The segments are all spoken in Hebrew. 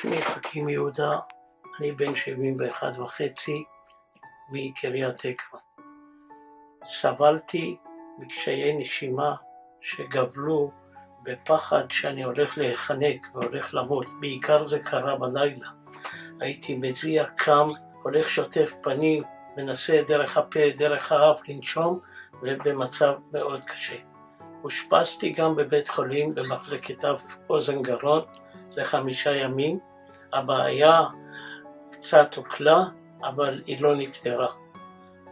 שמי חכים יהודה, אני בן 71 וחצי מקריית תקווה. סבלתי מקשיי נשימה שגבלו בפחד שאני הולך להיחנק והולך למות, בעיקר זה קרה בלילה. הייתי מזיע, קם, הולך שוטף פנים, מנסה דרך הפה, דרך האף לנשום, ובמצב מאוד קשה. אושפזתי גם בבית חולים במחלקת אף אוזן גרון לחמישה ימים. הבעיה קצת הוקלה, אבל היא לא נפתרה.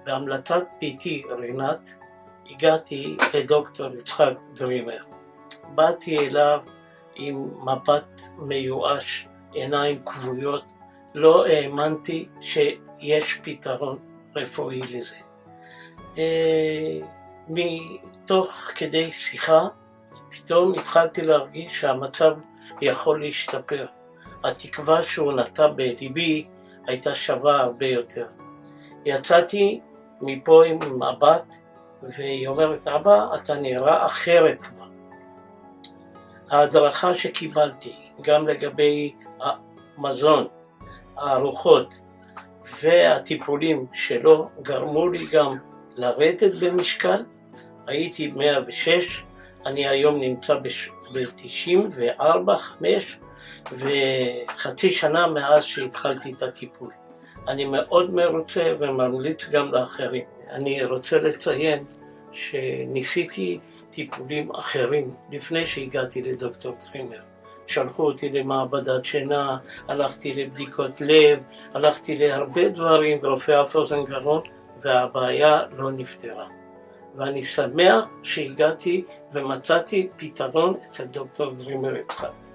בהמלצת ביתי רינת הגעתי לדוקטור יצחק דרימר. באתי אליו עם מבט מיואש, עיניים כבויות, לא האמנתי שיש פתרון רפואי לזה. אה, מתוך כדי שיחה, פתאום התחלתי להרגיש שהמצב יכול להשתפר. התקווה שהוא נטע בליבי הייתה שווה הרבה יותר. יצאתי מפה עם מבט, והיא אומרת, אבא, אתה נראה אחרת כבר. ההדרכה שקיבלתי, גם לגבי המזון, הארוחות והטיפולים שלו, גרמו לי גם לרדת במשקל. הייתי 106, אני היום נמצא ב-94, 5, וחצי שנה מאז שהתחלתי את הטיפול. אני מאוד מרוצה וממליץ גם לאחרים. אני רוצה לציין שניסיתי טיפולים אחרים לפני שהגעתי לדוקטור טרימר. שלחו אותי למעבדת שינה, הלכתי לבדיקות לב, הלכתי להרבה דברים ברופא אף והבעיה לא נפתרה. ואני שמח שהגעתי ומצאתי פתרון אצל דוקטור דרימר יצחק.